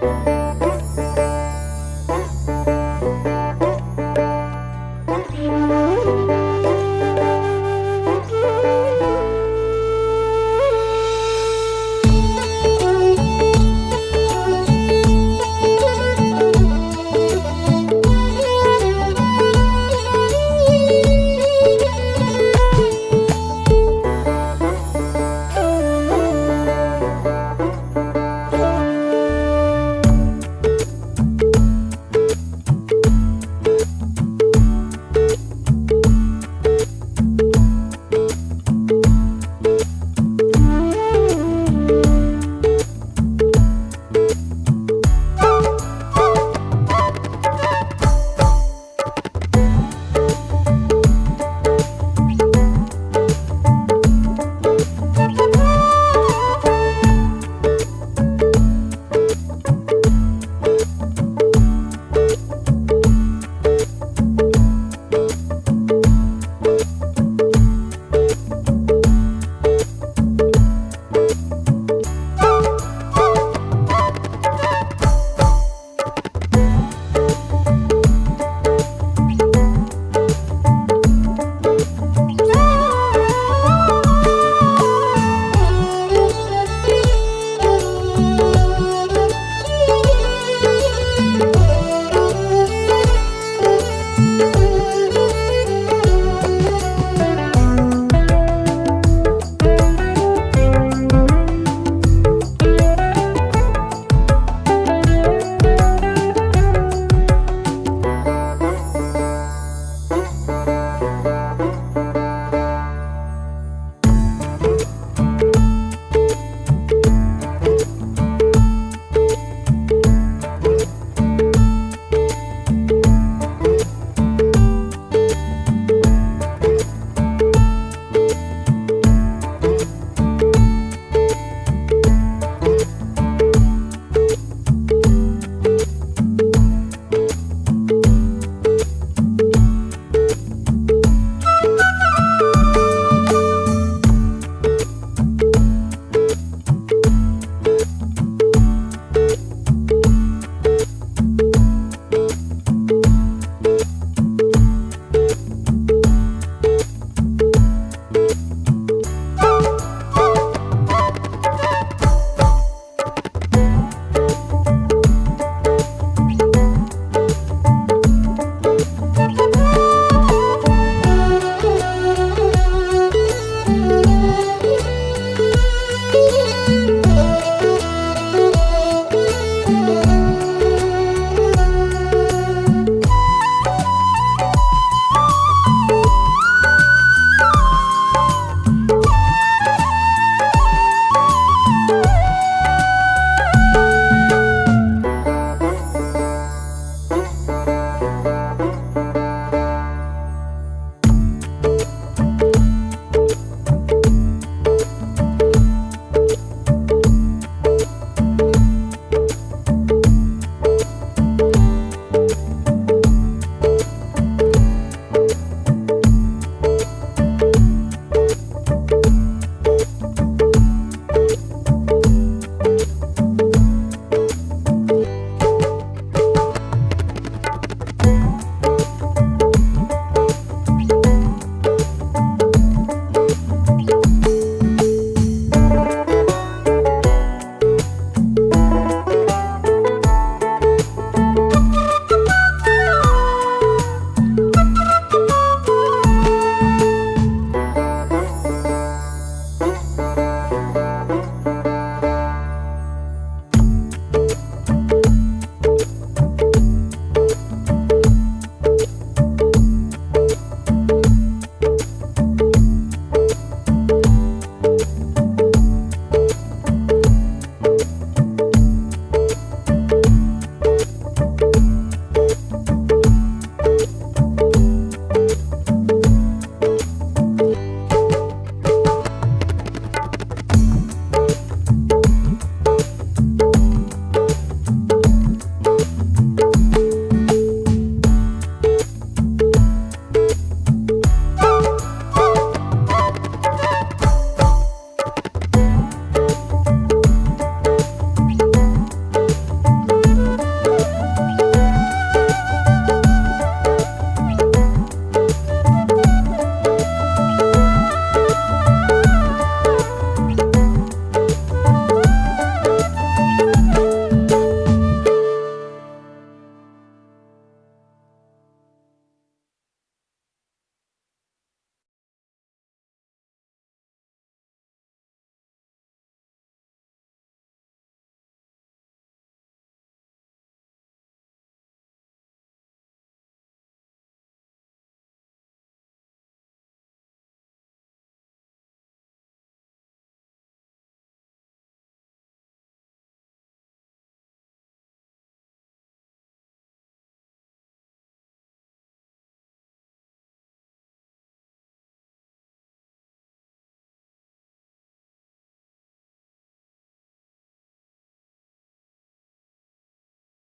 Música